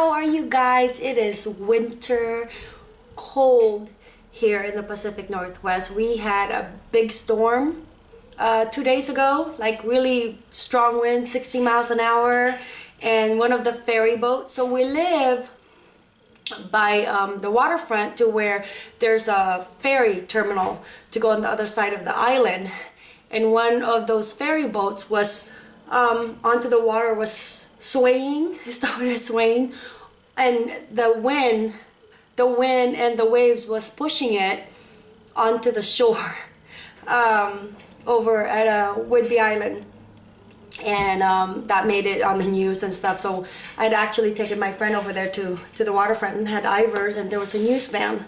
how are you guys? It is winter, cold here in the Pacific Northwest. We had a big storm uh, two days ago, like really strong wind, 60 miles an hour, and one of the ferry boats. So we live by um, the waterfront to where there's a ferry terminal to go on the other side of the island. And one of those ferry boats was um, onto the water was swaying, it started swaying, and the wind, the wind and the waves was pushing it onto the shore um, over at uh, Whidbey Island. And um, that made it on the news and stuff. So I'd actually taken my friend over there to, to the waterfront and had Ivar's and there was a news van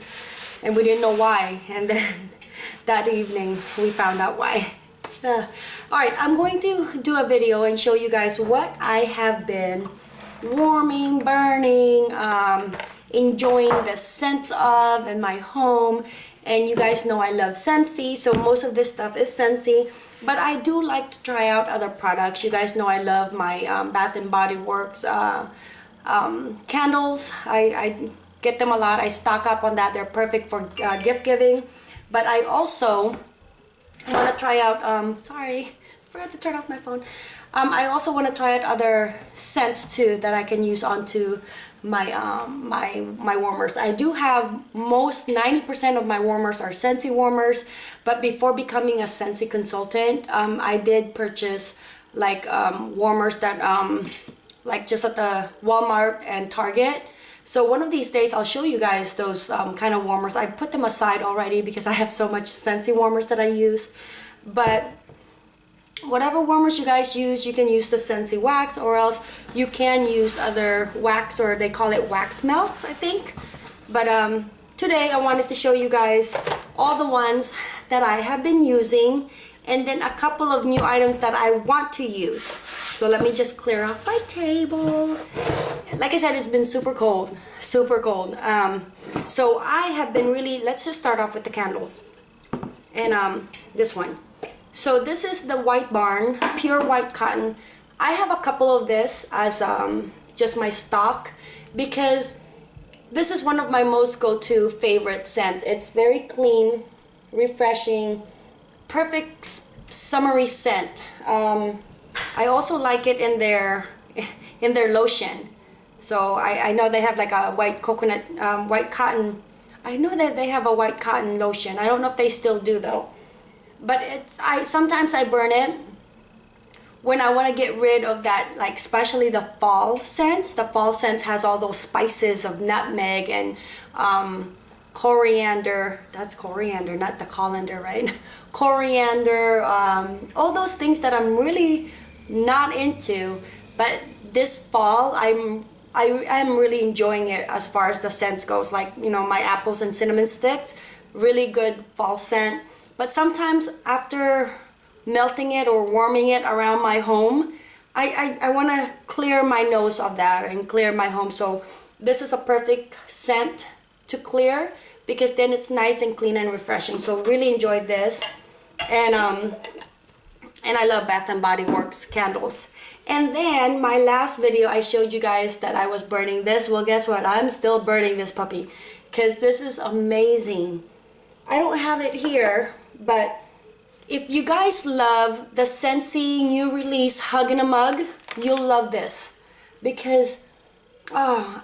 and we didn't know why. And then that evening we found out why. Uh, Alright, I'm going to do a video and show you guys what I have been warming, burning, um, enjoying the scents of in my home. And you guys know I love Scentsy, so most of this stuff is Scentsy. But I do like to try out other products. You guys know I love my um, Bath & Body Works uh, um, candles. I, I, get them a lot. I stock up on that. They're perfect for uh, gift giving. But I also want to try out, um, sorry, forgot to turn off my phone. Um, I also want to try out other scents too that I can use onto my um, my my warmers. I do have most 90% of my warmers are Scentsy warmers, but before becoming a Scentsy consultant, um, I did purchase like um, warmers that um, like just at the Walmart and Target. So one of these days I'll show you guys those um, kind of warmers. I put them aside already because I have so much Scentsy warmers that I use. But whatever warmers you guys use you can use the Scentsy wax or else you can use other wax or they call it wax melts I think but um, today I wanted to show you guys all the ones that I have been using and then a couple of new items that I want to use. So let me just clear off my table. Like I said it's been super cold super cold. Um, so I have been really let's just start off with the candles. And um, this one. So this is the White Barn, pure white cotton. I have a couple of this as um, just my stock because this is one of my most go-to favorite scent. It's very clean, refreshing, perfect summery scent. Um, I also like it in their in their lotion. So I, I know they have like a white coconut, um, white cotton. I know that they have a white cotton lotion. I don't know if they still do though but it's I sometimes I burn it when I want to get rid of that like especially the fall scents the fall scents has all those spices of nutmeg and um, coriander that's coriander not the colander right coriander um, all those things that I'm really not into but this fall I'm I, I'm really enjoying it as far as the scents goes like you know my apples and cinnamon sticks really good fall scent but sometimes after melting it or warming it around my home, I, I, I want to clear my nose of that and clear my home. So this is a perfect scent to clear because then it's nice and clean and refreshing. So really enjoyed this. And um, and I love Bath and Body Works candles. And then my last video I showed you guys that I was burning this. Well guess what? I'm still burning this puppy because this is amazing. I don't have it here but if you guys love the Scentsy new release Hug in a Mug, you'll love this because oh,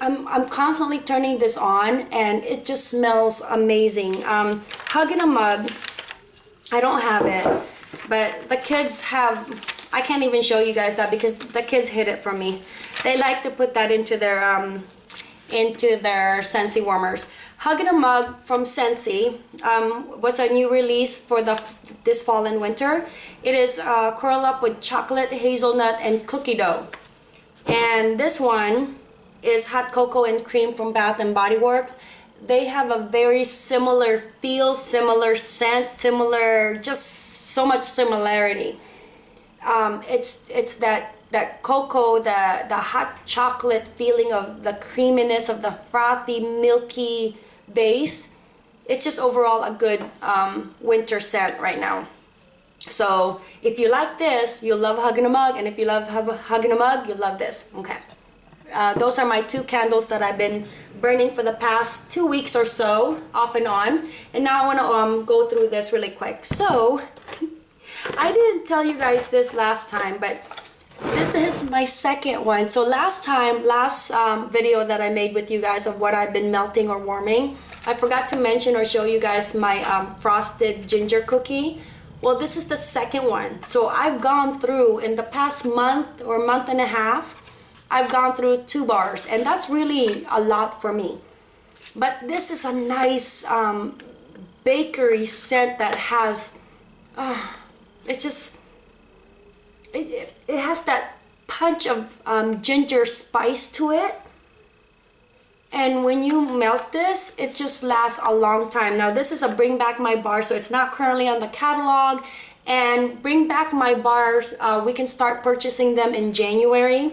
I'm, I'm constantly turning this on and it just smells amazing. Um, Hug in a Mug, I don't have it, but the kids have, I can't even show you guys that because the kids hid it from me. They like to put that into their um, into their Scentsy warmers. Hug in a Mug from Scentsy um, was a new release for the this fall and winter. It is uh, curl up with chocolate, hazelnut, and cookie dough. And this one is hot cocoa and cream from Bath and Body Works. They have a very similar feel, similar scent, similar, just so much similarity. Um, it's it's that that cocoa, the, the hot chocolate feeling of the creaminess of the frothy, milky base. It's just overall a good um, winter scent right now. So if you like this, you'll love Hug in a Mug. And if you love Hug in a Mug, you'll love this. Okay. Uh, those are my two candles that I've been burning for the past two weeks or so, off and on. And now I want to um, go through this really quick. So, I didn't tell you guys this last time, but this is my second one. So last time, last um, video that I made with you guys of what I've been melting or warming, I forgot to mention or show you guys my um, frosted ginger cookie. Well, this is the second one. So I've gone through in the past month or month and a half, I've gone through two bars and that's really a lot for me. But this is a nice um, bakery scent that has, uh, it's just, it, it has that punch of um, ginger spice to it. And when you melt this, it just lasts a long time. Now this is a bring back my bar, so it's not currently on the catalog. And bring back my bars, uh, we can start purchasing them in January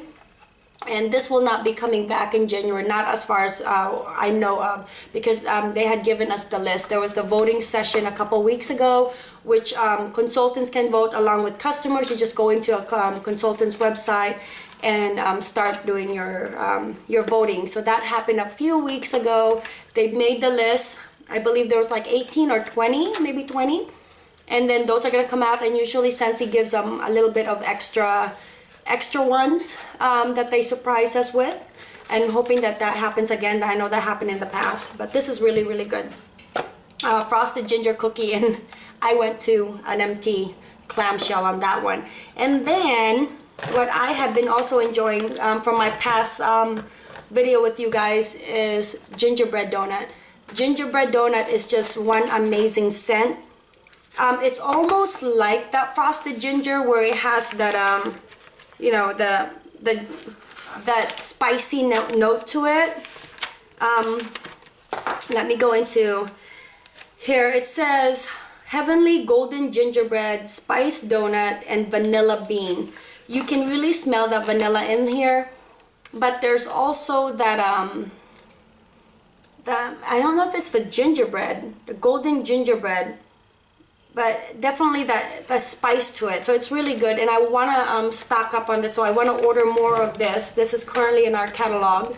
and this will not be coming back in January, not as far as uh, I know of, because um, they had given us the list. There was the voting session a couple weeks ago, which um, consultants can vote along with customers. You just go into a um, consultant's website and um, start doing your um, your voting. So that happened a few weeks ago. They made the list. I believe there was like 18 or 20, maybe 20. And then those are going to come out, and usually Scentsy gives them a little bit of extra extra ones um, that they surprise us with and hoping that that happens again. I know that happened in the past, but this is really, really good. Uh, frosted ginger cookie and I went to an empty clamshell on that one. And then what I have been also enjoying um, from my past um, video with you guys is gingerbread donut. Gingerbread donut is just one amazing scent. Um, it's almost like that frosted ginger where it has that um, you know, the, the, that spicy note, note to it. Um, let me go into here. It says heavenly golden gingerbread, spice donut, and vanilla bean. You can really smell the vanilla in here, but there's also that, um, the, I don't know if it's the gingerbread, the golden gingerbread but definitely that the spice to it. So it's really good and I want to um, stock up on this so I want to order more of this. This is currently in our catalog.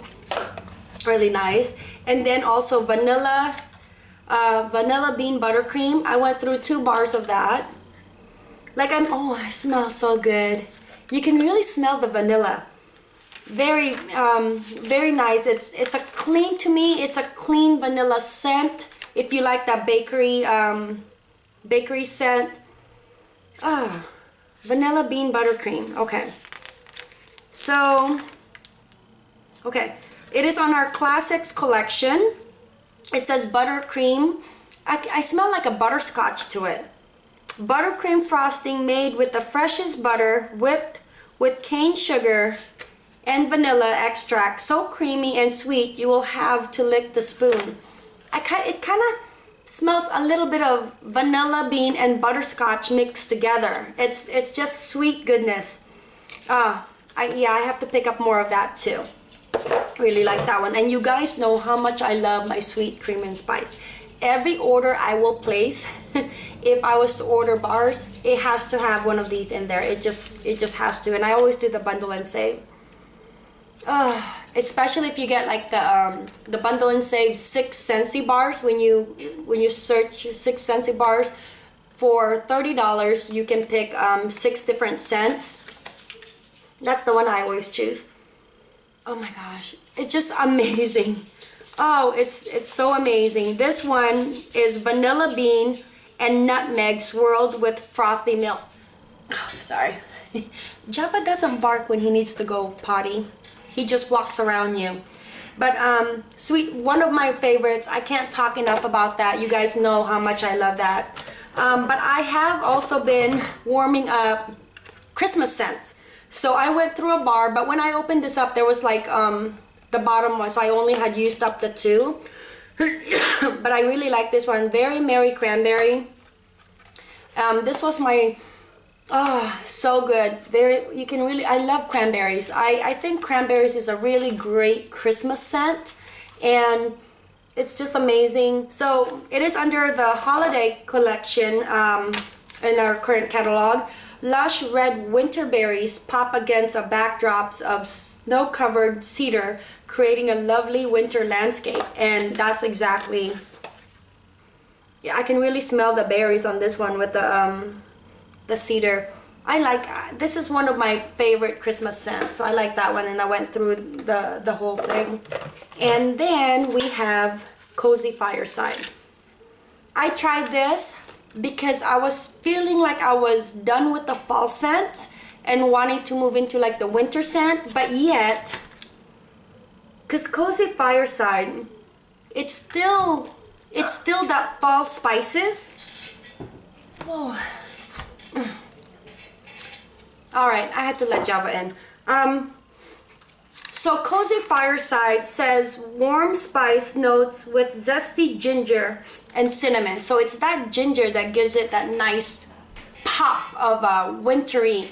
Really nice. And then also vanilla uh, vanilla bean buttercream. I went through two bars of that. Like I'm oh I smell so good. You can really smell the vanilla. Very um, very nice. It's it's a clean to me it's a clean vanilla scent. If you like that bakery um, bakery scent. Ah, vanilla bean buttercream. Okay. So, okay. It is on our classics collection. It says buttercream. I, I smell like a butterscotch to it. Buttercream frosting made with the freshest butter whipped with cane sugar and vanilla extract. So creamy and sweet you will have to lick the spoon. I It kind of smells a little bit of vanilla bean and butterscotch mixed together. It's it's just sweet goodness. Uh, I, yeah, I have to pick up more of that too. Really like that one. And you guys know how much I love my sweet cream and spice. Every order I will place, if I was to order bars, it has to have one of these in there. It just it just has to. And I always do the bundle and save. Uh, especially if you get like the um, the bundle and save six Scentsy bars when you when you search six Scentsy bars for thirty dollars you can pick um, six different scents. That's the one I always choose. Oh my gosh it's just amazing. Oh it's it's so amazing. This one is vanilla bean and nutmeg swirled with frothy milk. Oh, sorry. Java doesn't bark when he needs to go potty he just walks around you. But um, sweet, one of my favorites. I can't talk enough about that. You guys know how much I love that. Um, but I have also been warming up Christmas scents. So I went through a bar, but when I opened this up, there was like um, the bottom one, so I only had used up the two. but I really like this one, Very Merry Cranberry. Um, this was my Oh, so good. Very, you can really, I love cranberries. I, I think cranberries is a really great Christmas scent and it's just amazing. So it is under the holiday collection. Um, in our current catalog. Lush red winter berries pop against a backdrops of snow-covered cedar, creating a lovely winter landscape. And that's exactly, yeah, I can really smell the berries on this one with the, um, the cedar. I like, this is one of my favorite Christmas scents, so I like that one and I went through the, the whole thing. And then we have Cozy Fireside. I tried this because I was feeling like I was done with the fall scent and wanting to move into like the winter scent, but yet, because Cozy Fireside, it's still, it's still that fall spices. Oh. All right, I had to let Java in. Um, so Cozy Fireside says warm spice notes with zesty ginger and cinnamon. So it's that ginger that gives it that nice pop of a wintry,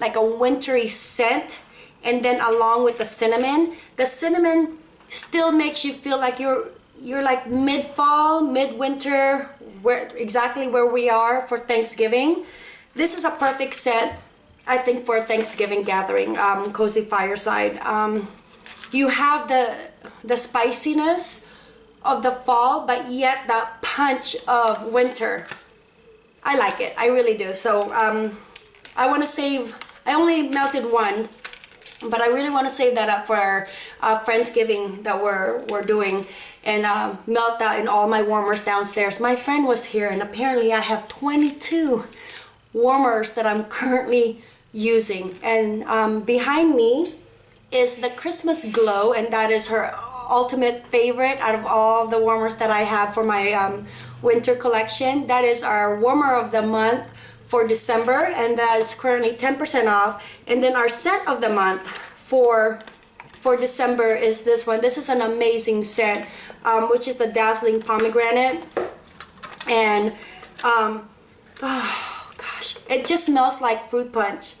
like a wintry scent. And then along with the cinnamon, the cinnamon still makes you feel like you're you're like mid-fall, mid-winter, where exactly where we are for Thanksgiving. This is a perfect set, I think for Thanksgiving gathering, um, cozy fireside. Um, you have the the spiciness of the fall, but yet that punch of winter. I like it. I really do. So um, I want to save. I only melted one, but I really want to save that up for our uh, Friendsgiving that we're we're doing, and uh, melt that in all my warmers downstairs. My friend was here, and apparently I have 22 warmers that I'm currently using. And um, behind me is the Christmas Glow, and that is her ultimate favorite out of all the warmers that I have for my um, winter collection. That is our warmer of the month for December, and that is currently 10% off. And then our scent of the month for for December is this one. This is an amazing scent, um, which is the Dazzling Pomegranate. And, um, oh gosh, it just smells like fruit punch.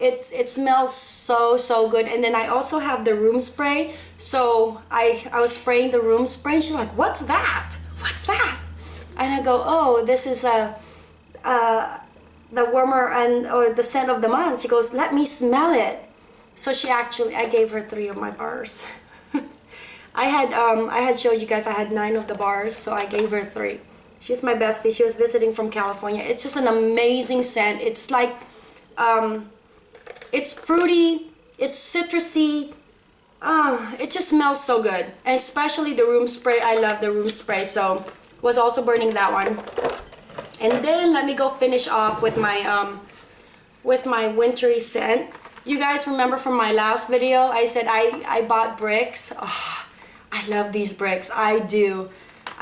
It it smells so so good. And then I also have the room spray. So I I was spraying the room spray and she's like what's that? What's that? And I go oh this is a uh, the warmer and or the scent of the month. She goes let me smell it. So she actually I gave her three of my bars. I had um I had showed you guys I had nine of the bars so I gave her three she's my bestie she was visiting from California it's just an amazing scent it's like um it's fruity, it's citrusy. Oh, it just smells so good. And especially the room spray. I love the room spray. So was also burning that one. And then let me go finish off with my um with my wintry scent. You guys remember from my last video, I said I, I bought bricks. Oh, I love these bricks. I do.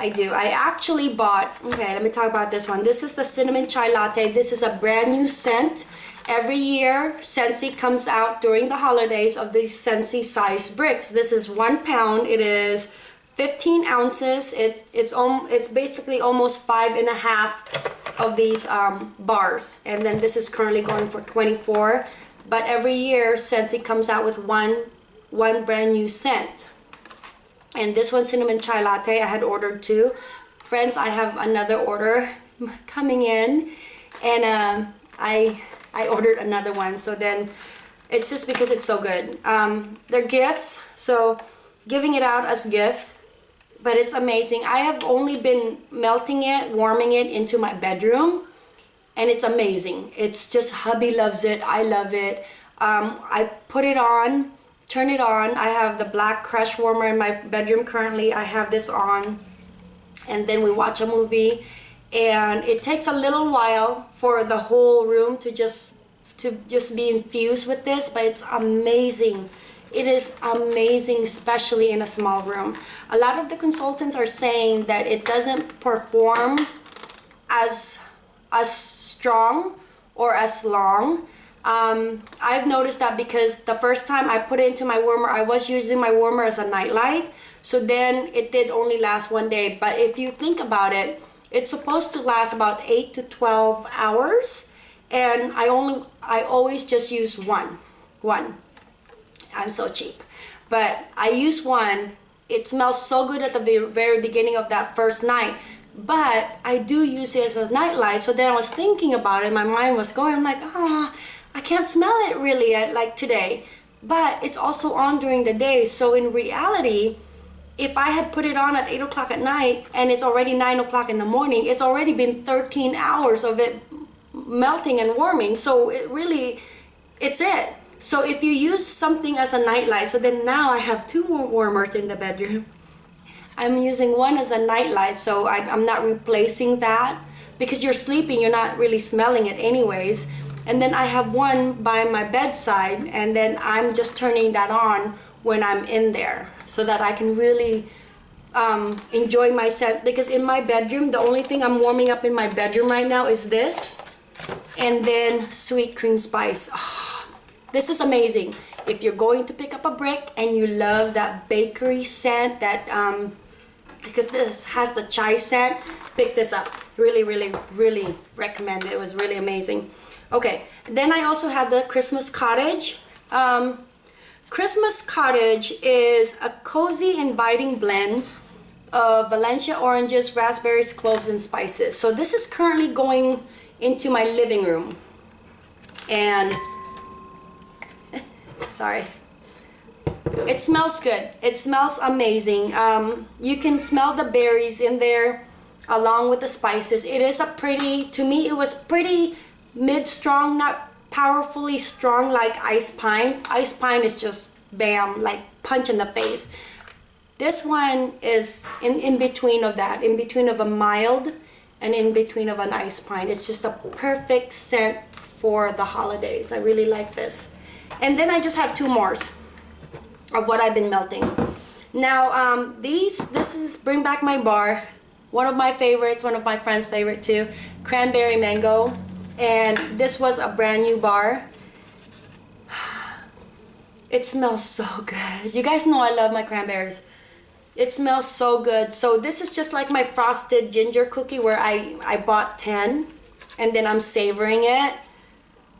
I do. I actually bought, okay, let me talk about this one. This is the Cinnamon Chai Latte. This is a brand new scent. Every year, Scentsy comes out during the holidays of these Scentsy size bricks. This is one pound. It is 15 ounces. It, it's, it's basically almost five and a half of these um, bars. And then this is currently going for 24. But every year, Scentsy comes out with one, one brand new scent. And this one, Cinnamon Chai Latte, I had ordered two. Friends, I have another order coming in. And um, I I ordered another one. So then it's just because it's so good. Um, they're gifts, so giving it out as gifts, but it's amazing. I have only been melting it, warming it into my bedroom, and it's amazing. It's just hubby loves it. I love it. Um, I put it on, turn it on. I have the black crush warmer in my bedroom currently. I have this on, and then we watch a movie. And it takes a little while for the whole room to just to just be infused with this but it's amazing. It is amazing especially in a small room. A lot of the consultants are saying that it doesn't perform as as strong or as long um, I've noticed that because the first time I put it into my warmer I was using my warmer as a nightlight so then it did only last one day but if you think about it it's supposed to last about 8 to 12 hours and I only I always just use one one I'm so cheap but I use one it smells so good at the very beginning of that first night but I do use it as a nightlight. So then I was thinking about it. My mind was going. I'm like, ah, oh, I can't smell it really like today. But it's also on during the day. So in reality, if I had put it on at 8 o'clock at night and it's already 9 o'clock in the morning, it's already been 13 hours of it melting and warming. So it really, it's it. So if you use something as a nightlight, so then now I have two more warmers in the bedroom. I'm using one as a nightlight, so I, am not replacing that because you're sleeping, you're not really smelling it anyways. And then I have one by my bedside, and then I'm just turning that on when I'm in there so that I can really um, enjoy my scent. Because in my bedroom, the only thing I'm warming up in my bedroom right now is this, and then sweet cream spice. Oh, this is amazing. If you're going to pick up a brick and you love that bakery scent, that um, because this has the chai scent pick this up really really really recommend it it was really amazing okay then I also had the Christmas cottage um, Christmas cottage is a cozy inviting blend of Valencia oranges raspberries cloves and spices so this is currently going into my living room and sorry it smells good. It smells amazing. Um, you can smell the berries in there along with the spices. It is a pretty, to me it was pretty mid-strong, not powerfully strong like ice pine. Ice pine is just bam, like punch in the face. This one is in, in between of that, in between of a mild and in between of an ice pine. It's just a perfect scent for the holidays. I really like this. And then I just have two more of what I've been melting. Now, um, these, this is Bring Back My Bar. One of my favorites, one of my friend's favorite too. Cranberry Mango. And this was a brand new bar. It smells so good. You guys know I love my cranberries. It smells so good. So this is just like my frosted ginger cookie where I, I bought 10 and then I'm savoring it.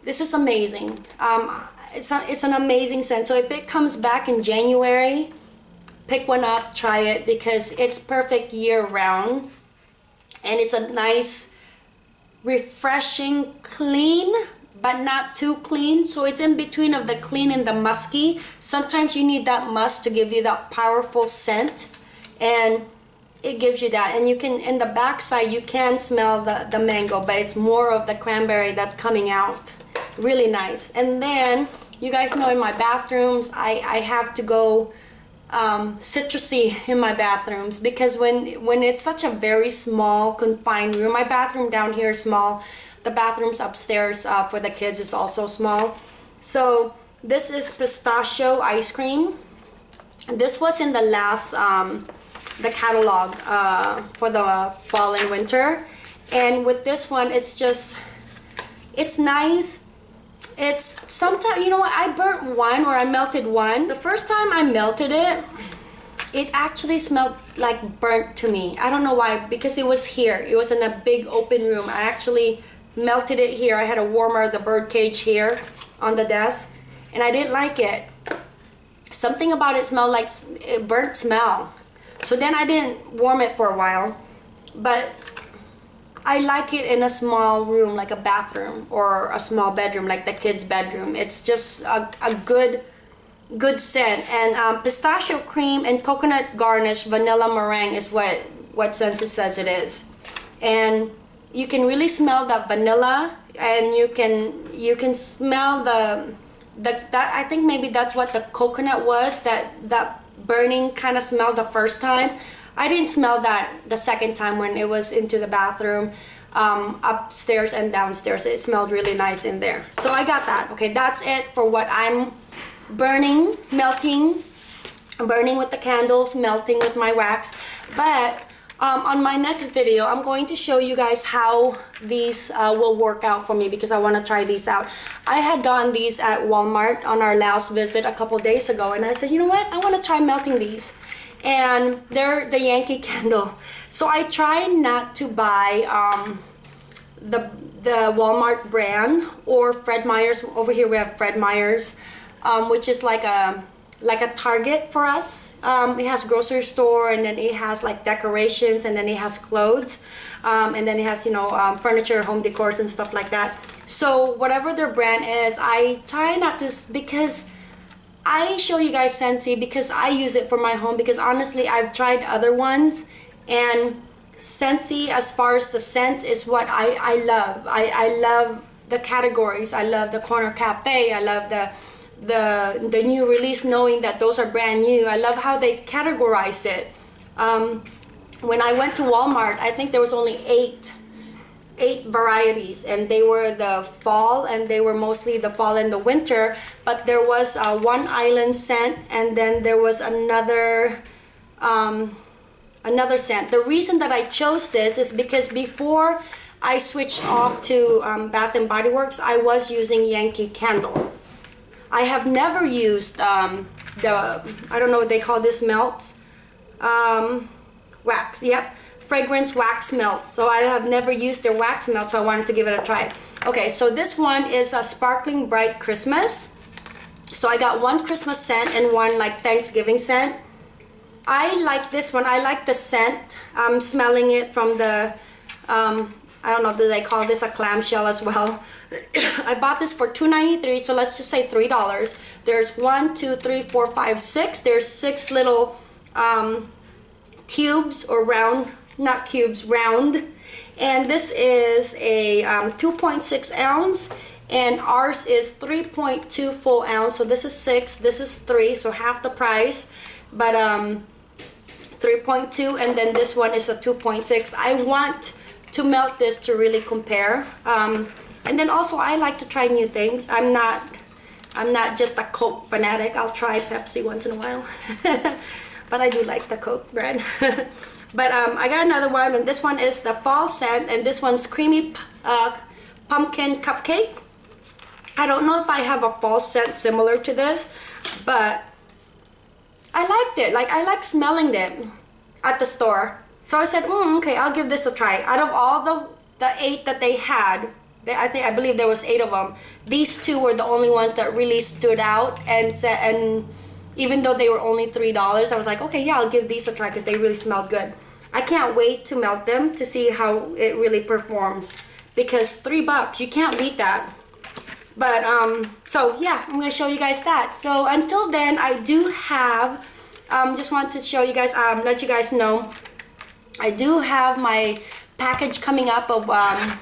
This is amazing. Um, it's, a, it's an amazing scent. So if it comes back in January, pick one up, try it because it's perfect year round. And it's a nice, refreshing, clean, but not too clean. So it's in between of the clean and the musky. Sometimes you need that musk to give you that powerful scent. And it gives you that and you can in the back side you can smell the the mango but it's more of the cranberry that's coming out really nice and then you guys know in my bathrooms I, I have to go um, citrusy in my bathrooms because when when it's such a very small confined room my bathroom down here is small. The bathrooms upstairs uh, for the kids is also small. So this is pistachio ice cream. This was in the last um, the catalog uh, for the fall and winter. And with this one it's just it's nice it's sometimes, you know what, I burnt one or I melted one. The first time I melted it, it actually smelled like burnt to me. I don't know why, because it was here. It was in a big open room. I actually melted it here. I had a warmer, the bird cage here on the desk, and I didn't like it. Something about it smelled like burnt smell. So then I didn't warm it for a while, but I like it in a small room like a bathroom or a small bedroom like the kids bedroom. It's just a, a good good scent. And um, pistachio cream and coconut garnish vanilla meringue is what what Scentsy says it is. And you can really smell that vanilla and you can you can smell the the that I think maybe that's what the coconut was that that burning kind of smell the first time I didn't smell that the second time when it was into the bathroom um, upstairs and downstairs. It smelled really nice in there. So I got that. Okay, that's it for what I'm burning, melting, burning with the candles, melting with my wax. But um, on my next video, I'm going to show you guys how these uh, will work out for me because I want to try these out. I had gotten these at Walmart on our last visit a couple days ago and I said, you know what, I want to try melting these and they're the Yankee Candle. So I try not to buy um, the the Walmart brand or Fred Meyer's. Over here we have Fred Meyer's, um, which is like a like a Target for us. Um, it has grocery store and then it has like decorations and then it has clothes um, and then it has you know um, furniture, home decors and stuff like that. So whatever their brand is, I try not to because I show you guys Scentsy because I use it for my home because honestly I've tried other ones and Scentsy as far as the scent is what I, I love. I, I love the categories. I love the Corner Cafe. I love the the the new release knowing that those are brand new. I love how they categorize it. Um, when I went to Walmart, I think there was only eight eight varieties and they were the fall and they were mostly the fall and the winter but there was uh, one island scent and then there was another um, another scent. The reason that I chose this is because before I switched off to um, Bath and Body Works I was using Yankee Candle. I have never used um, the I don't know what they call this melt um, wax yep fragrance wax melt. So I have never used their wax melt, so I wanted to give it a try. Okay, so this one is a Sparkling Bright Christmas. So I got one Christmas scent and one like Thanksgiving scent. I like this one. I like the scent. I'm smelling it from the, um, I don't know, do they call this a clamshell as well? I bought this for $2.93, so let's just say $3. There's one, two, three, four, five, six. There's six little um, cubes or round not cubes, round. And this is a um, 2.6 ounce and ours is 3.2 full ounce. So this is six, this is three, so half the price. But um, 3.2 and then this one is a 2.6. I want to melt this to really compare. Um, and then also I like to try new things. I'm not I'm not just a Coke fanatic. I'll try Pepsi once in a while. but I do like the Coke brand. But um, I got another one, and this one is the fall scent, and this one's creamy uh, pumpkin cupcake. I don't know if I have a fall scent similar to this, but I liked it. Like, I like smelling them at the store. So I said, mm, okay, I'll give this a try. Out of all the, the eight that they had, they, I think I believe there was eight of them. These two were the only ones that really stood out and and even though they were only $3, I was like, okay, yeah, I'll give these a try because they really smelled good. I can't wait to melt them to see how it really performs because three bucks, you can't beat that. But, um, so yeah, I'm to show you guys that. So until then, I do have, um, just want to show you guys, um, let you guys know, I do have my package coming up of um,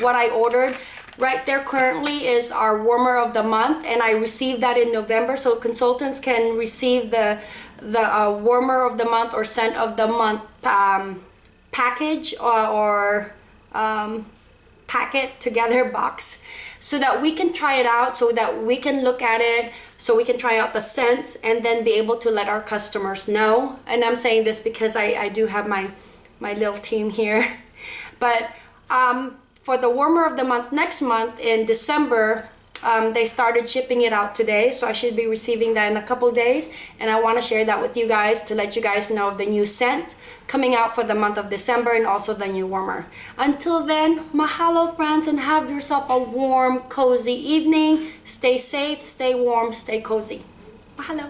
what I ordered. Right there currently is our warmer of the month and I received that in November so consultants can receive the the uh, warmer of the month or scent of the month um, package or, or um, packet together box so that we can try it out so that we can look at it so we can try out the scents and then be able to let our customers know. And I'm saying this because I, I do have my my little team here. But um, for the warmer of the month next month in December um, they started shipping it out today so I should be receiving that in a couple days and I want to share that with you guys to let you guys know of the new scent coming out for the month of December and also the new warmer. Until then, mahalo friends and have yourself a warm, cozy evening. Stay safe, stay warm, stay cozy. Mahalo.